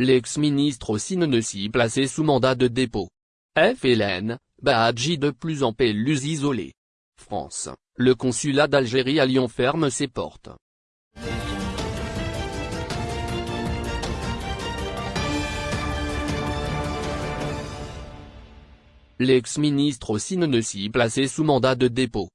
L'ex-ministre aussi ne placé sous mandat de dépôt. FLN, Bahadji de plus en plus isolé. France, le consulat d'Algérie à Lyon ferme ses portes. L'ex-ministre aussi ne placé sous mandat de dépôt.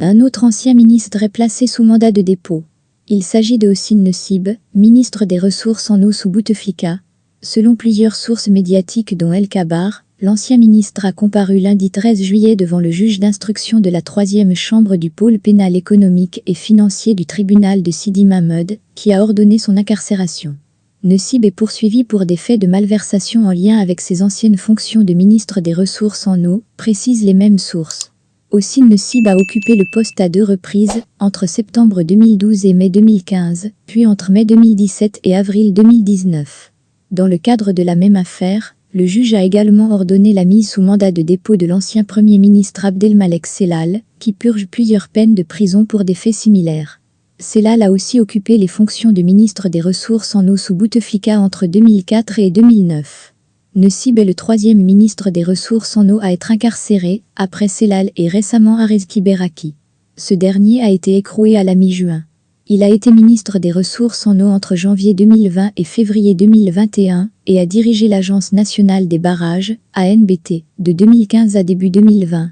Un autre ancien ministre est placé sous mandat de dépôt. Il s'agit de Hossein Nessib, ministre des Ressources en eau sous Bouteflika. Selon plusieurs sources médiatiques dont El Kabar, l'ancien ministre a comparu lundi 13 juillet devant le juge d'instruction de la troisième chambre du pôle pénal économique et financier du tribunal de Sidi Mahmoud, qui a ordonné son incarcération. Nessib est poursuivi pour des faits de malversation en lien avec ses anciennes fonctions de ministre des Ressources en eau, précisent les mêmes sources. Aussi Nessib a occupé le poste à deux reprises, entre septembre 2012 et mai 2015, puis entre mai 2017 et avril 2019. Dans le cadre de la même affaire, le juge a également ordonné la mise sous mandat de dépôt de l'ancien Premier ministre Abdelmalek Selal, qui purge plusieurs peines de prison pour des faits similaires. Selal a aussi occupé les fonctions de ministre des Ressources en eau sous Bouteflika entre 2004 et 2009. Nessib est le troisième ministre des Ressources en eau à être incarcéré, après Selal et récemment Arezki Beraki. Ce dernier a été écroué à la mi-juin. Il a été ministre des Ressources en eau entre janvier 2020 et février 2021 et a dirigé l'Agence nationale des barrages, ANBT, de 2015 à début 2020.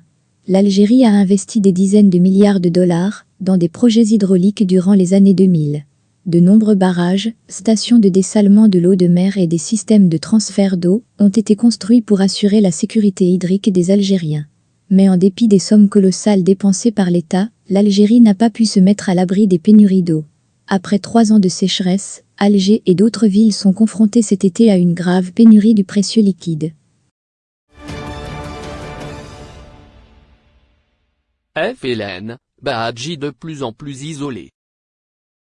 L'Algérie a investi des dizaines de milliards de dollars, dans des projets hydrauliques durant les années 2000. De nombreux barrages, stations de dessalement de l'eau de mer et des systèmes de transfert d'eau ont été construits pour assurer la sécurité hydrique des Algériens. Mais en dépit des sommes colossales dépensées par l'État, l'Algérie n'a pas pu se mettre à l'abri des pénuries d'eau. Après trois ans de sécheresse, Alger et d'autres villes sont confrontées cet été à une grave pénurie du précieux liquide. FLN, Bahadji de plus en plus isolé.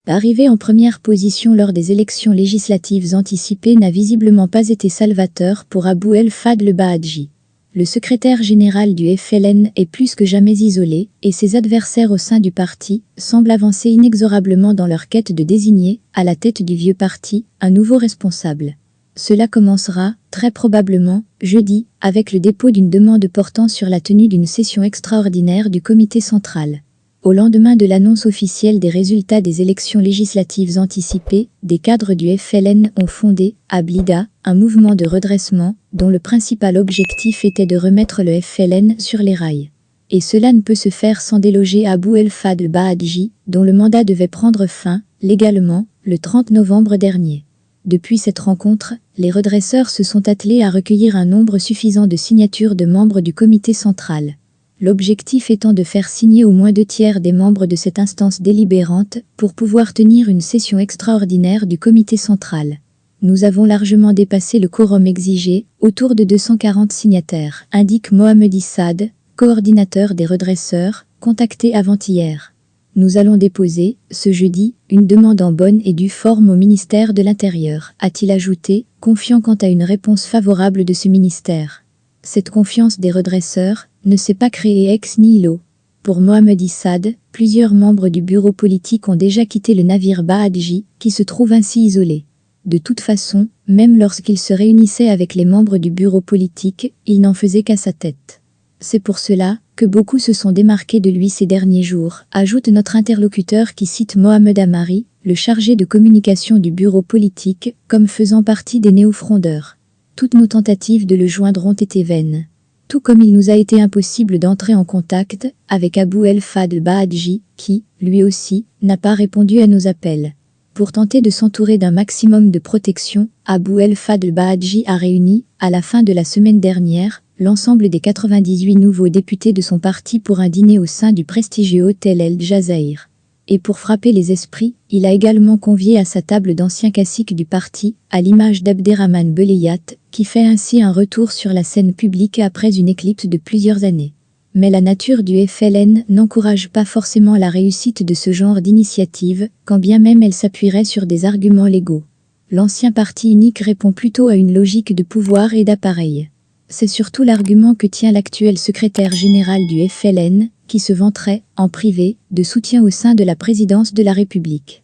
Arrivé en première position lors des élections législatives anticipées n'a visiblement pas été salvateur pour Abou El Fadl Bahadji. Le secrétaire général du FLN est plus que jamais isolé et ses adversaires au sein du parti semblent avancer inexorablement dans leur quête de désigner, à la tête du vieux parti, un nouveau responsable. Cela commencera, très probablement, jeudi, avec le dépôt d'une demande portant sur la tenue d'une session extraordinaire du comité central. Au lendemain de l'annonce officielle des résultats des élections législatives anticipées, des cadres du FLN ont fondé, à Blida, un mouvement de redressement, dont le principal objectif était de remettre le FLN sur les rails. Et cela ne peut se faire sans déloger Abou El Fadl Bahadji, dont le mandat devait prendre fin, légalement, le 30 novembre dernier. Depuis cette rencontre, les redresseurs se sont attelés à recueillir un nombre suffisant de signatures de membres du comité central l'objectif étant de faire signer au moins deux tiers des membres de cette instance délibérante pour pouvoir tenir une session extraordinaire du comité central. Nous avons largement dépassé le quorum exigé, autour de 240 signataires, indique Mohamed Issad, coordinateur des redresseurs, contacté avant-hier. Nous allons déposer, ce jeudi, une demande en bonne et due forme au ministère de l'Intérieur, a-t-il ajouté, confiant quant à une réponse favorable de ce ministère. Cette confiance des redresseurs ne s'est pas créée ex nihilo. Pour Mohamed Issad, plusieurs membres du bureau politique ont déjà quitté le navire Bahadji, qui se trouve ainsi isolé. De toute façon, même lorsqu'il se réunissait avec les membres du bureau politique, il n'en faisait qu'à sa tête. C'est pour cela que beaucoup se sont démarqués de lui ces derniers jours, ajoute notre interlocuteur qui cite Mohamed Amari, le chargé de communication du bureau politique, comme faisant partie des néo-frondeurs. Toutes nos tentatives de le joindre ont été vaines. Tout comme il nous a été impossible d'entrer en contact avec Abou El Fadl Bahadji, qui, lui aussi, n'a pas répondu à nos appels. Pour tenter de s'entourer d'un maximum de protection, Abou El Fadl Bahadji a réuni, à la fin de la semaine dernière, l'ensemble des 98 nouveaux députés de son parti pour un dîner au sein du prestigieux hôtel El Jazair. Et pour frapper les esprits, il a également convié à sa table d'anciens caciques du parti, à l'image d'Abderrahman Beleyat, qui fait ainsi un retour sur la scène publique après une éclipse de plusieurs années. Mais la nature du FLN n'encourage pas forcément la réussite de ce genre d'initiative, quand bien même elle s'appuierait sur des arguments légaux. L'ancien parti unique répond plutôt à une logique de pouvoir et d'appareil. C'est surtout l'argument que tient l'actuel secrétaire général du FLN, qui se vanterait, en privé, de soutien au sein de la présidence de la République.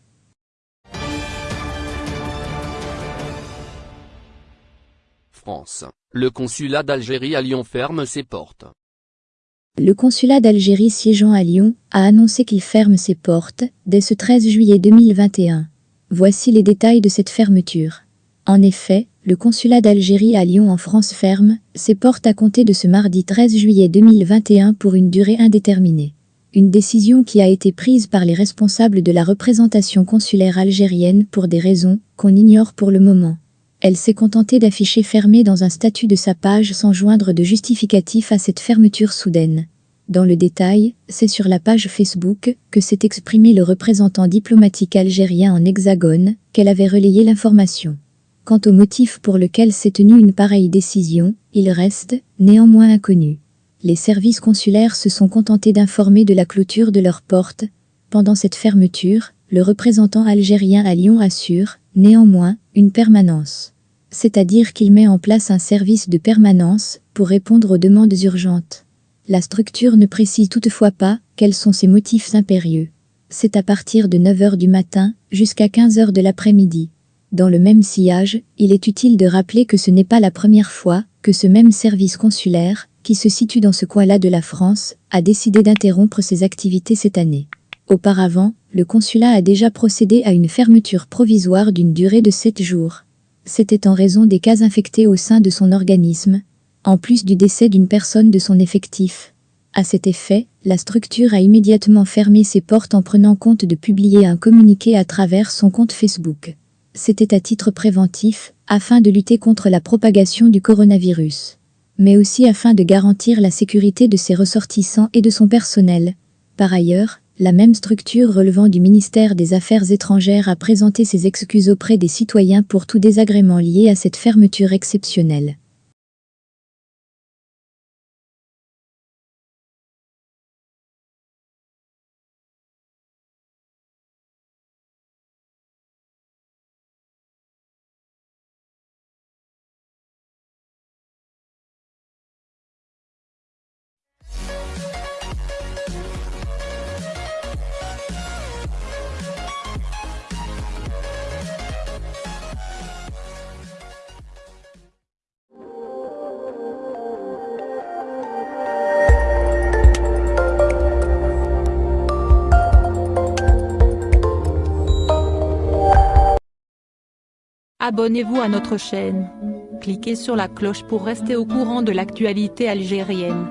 France, le consulat d'Algérie à Lyon ferme ses portes. Le consulat d'Algérie siégeant à Lyon a annoncé qu'il ferme ses portes dès ce 13 juillet 2021. Voici les détails de cette fermeture. En effet, le consulat d'Algérie à Lyon en France ferme ses portes à compter de ce mardi 13 juillet 2021 pour une durée indéterminée. Une décision qui a été prise par les responsables de la représentation consulaire algérienne pour des raisons qu'on ignore pour le moment. Elle s'est contentée d'afficher fermé dans un statut de sa page sans joindre de justificatif à cette fermeture soudaine. Dans le détail, c'est sur la page Facebook que s'est exprimé le représentant diplomatique algérien en hexagone qu'elle avait relayé l'information. Quant au motif pour lequel s'est tenue une pareille décision, il reste, néanmoins inconnu. Les services consulaires se sont contentés d'informer de la clôture de leurs portes. Pendant cette fermeture, le représentant algérien à Lyon assure, néanmoins, une permanence. C'est-à-dire qu'il met en place un service de permanence pour répondre aux demandes urgentes. La structure ne précise toutefois pas quels sont ses motifs impérieux. C'est à partir de 9h du matin jusqu'à 15h de l'après-midi. Dans le même sillage, il est utile de rappeler que ce n'est pas la première fois que ce même service consulaire, qui se situe dans ce coin-là de la France, a décidé d'interrompre ses activités cette année. Auparavant, le consulat a déjà procédé à une fermeture provisoire d'une durée de 7 jours. C'était en raison des cas infectés au sein de son organisme, en plus du décès d'une personne de son effectif. À cet effet, la structure a immédiatement fermé ses portes en prenant compte de publier un communiqué à travers son compte Facebook. C'était à titre préventif, afin de lutter contre la propagation du coronavirus, mais aussi afin de garantir la sécurité de ses ressortissants et de son personnel. Par ailleurs, la même structure relevant du ministère des Affaires étrangères a présenté ses excuses auprès des citoyens pour tout désagrément lié à cette fermeture exceptionnelle. Abonnez-vous à notre chaîne. Cliquez sur la cloche pour rester au courant de l'actualité algérienne.